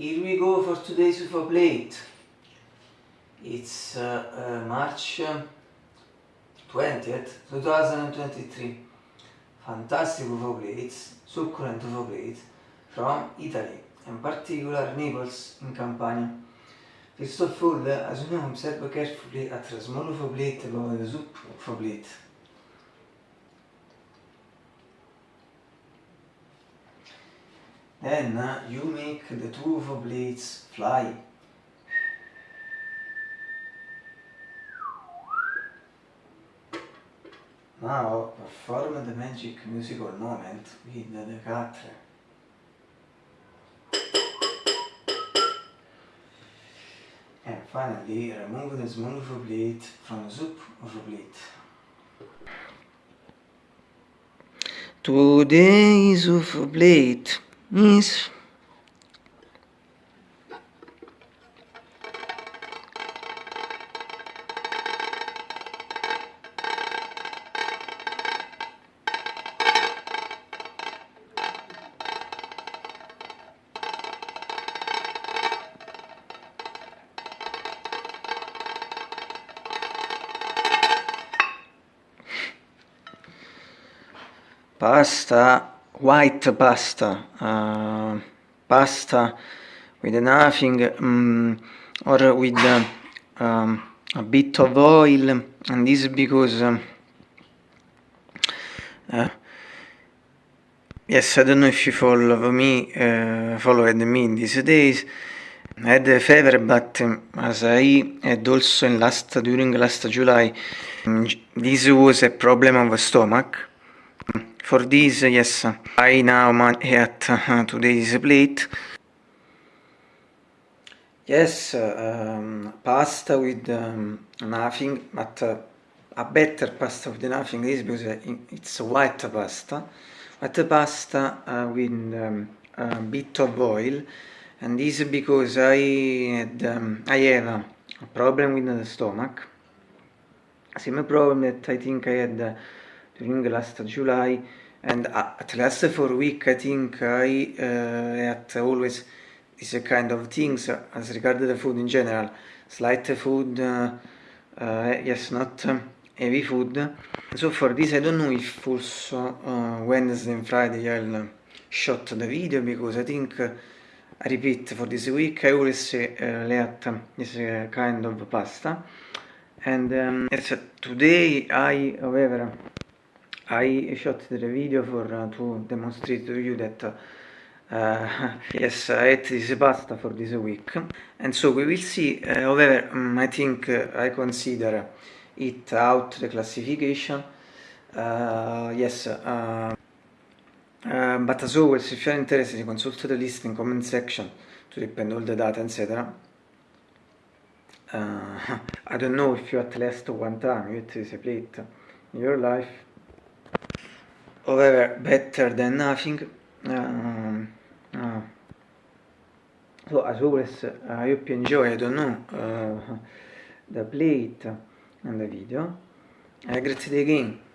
Here we go for today's UFO plate. It's uh, uh, March um, 20th, 2023. Fantastic UFO plates, succulent UFO plates from Italy, in particular Naples in Campania. First of all, as you know, observe carefully at a small UFO plate above the soup UFO plate. Then uh, you make the two UFO blades fly. Now perform the magic musical moment with the cutter. And finally remove the UFO blade from the soup UFO blade. Today's UFO blade is pasta white pasta uh, pasta with nothing um, or with uh, um, a bit of oil and this because um, uh, yes I don't know if you follow me uh, followed me in these days. I had a fever but um, as I had also in last during last July um, this was a problem of stomach for this, yes, I now at uh, today's plate. Yes, um, pasta with um, nothing, but uh, a better pasta with nothing is because it's white pasta. White pasta uh, with um, a bit of oil, and this because I had um, I have a problem with the stomach. Same problem that I think I had during last July and at last for a week I think I uh, had always this kind of things as regard the food in general. Slight food uh, uh, yes not heavy food. So for this I don't know if also uh, Wednesday and Friday I'll shot the video because I think uh, I repeat for this week I always uh, let this kind of pasta. And um, yes, today I however I shot the video for uh, to demonstrate to you that uh, yes, I ate this pasta for this week. And so we will see, uh, however, um, I think uh, I consider it out the classification. Uh, yes, uh, but as always, if you are interested, consult the list in comment section to depend all the data, etc. I don't know if you at least one time you eat this plate in your life however better than nothing uh, uh, so as always I hope you enjoy I don't know uh, the plate and the video. Uh, grazie again